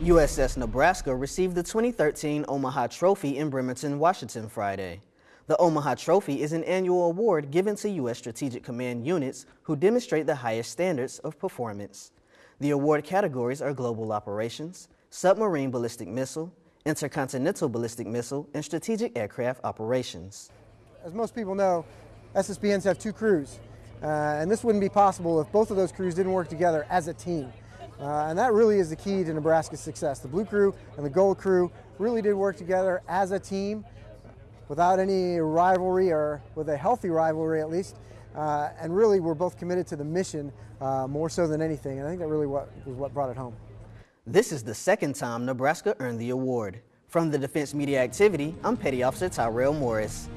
USS Nebraska received the 2013 Omaha Trophy in Bremerton, Washington Friday. The Omaha Trophy is an annual award given to U.S. Strategic Command units who demonstrate the highest standards of performance. The award categories are global operations, submarine ballistic missile, intercontinental ballistic missile, and strategic aircraft operations. As most people know, SSBNs have two crews, uh, and this wouldn't be possible if both of those crews didn't work together as a team. Uh, and that really is the key to Nebraska's success. The blue crew and the gold crew really did work together as a team without any rivalry or with a healthy rivalry at least. Uh, and really we're both committed to the mission uh, more so than anything. And I think that really what, was what brought it home. This is the second time Nebraska earned the award. From the Defense Media Activity, I'm Petty Officer Tyrell Morris.